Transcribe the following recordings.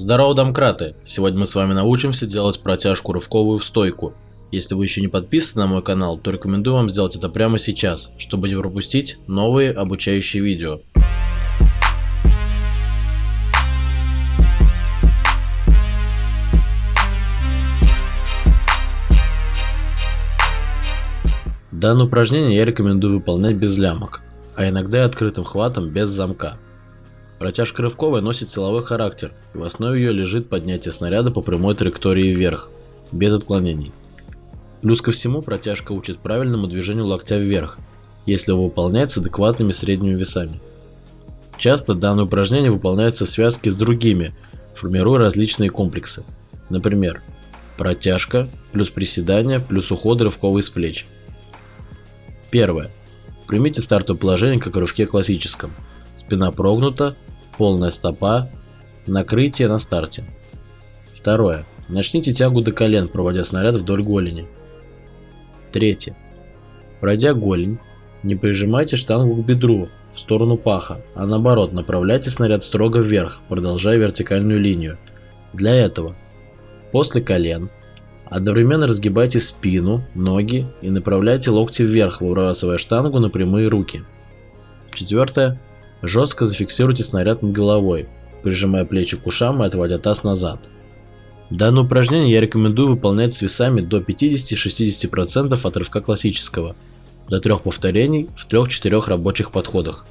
Здорово, домкраты! Сегодня мы с вами научимся делать протяжку рывковую в стойку. Если вы еще не подписаны на мой канал, то рекомендую вам сделать это прямо сейчас, чтобы не пропустить новые обучающие видео. Данное упражнение я рекомендую выполнять без лямок, а иногда и открытым хватом без замка. Протяжка рывковая носит силовой характер, и в основе ее лежит поднятие снаряда по прямой траектории вверх, без отклонений. Плюс ко всему протяжка учит правильному движению локтя вверх, если его выполняется с адекватными средними весами. Часто данное упражнение выполняется в связке с другими, формируя различные комплексы. Например, протяжка плюс приседания плюс уход рывковый с плеч. Первое. Примите стартовое положение, как в рывке классическом. Спина прогнута, полная стопа, накрытие на старте. Второе. Начните тягу до колен, проводя снаряд вдоль голени. Третье. Пройдя голень, не прижимайте штангу к бедру в сторону паха, а наоборот направляйте снаряд строго вверх, продолжая вертикальную линию. Для этого после колен одновременно разгибайте спину, ноги и направляйте локти вверх, выбрасывая штангу на прямые руки. Четвертое. Жестко зафиксируйте снаряд над головой, прижимая плечи к ушам и отводя таз назад. Данное упражнение я рекомендую выполнять с весами до 50-60% от рывка классического, до трех повторений в 3-4 рабочих подходах.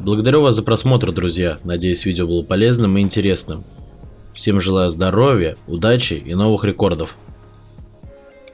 Благодарю вас за просмотр, друзья. Надеюсь, видео было полезным и интересным. Всем желаю здоровья, удачи и новых рекордов.